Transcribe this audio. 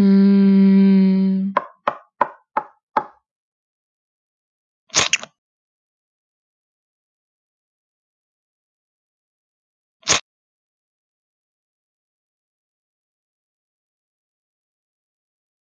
Mm.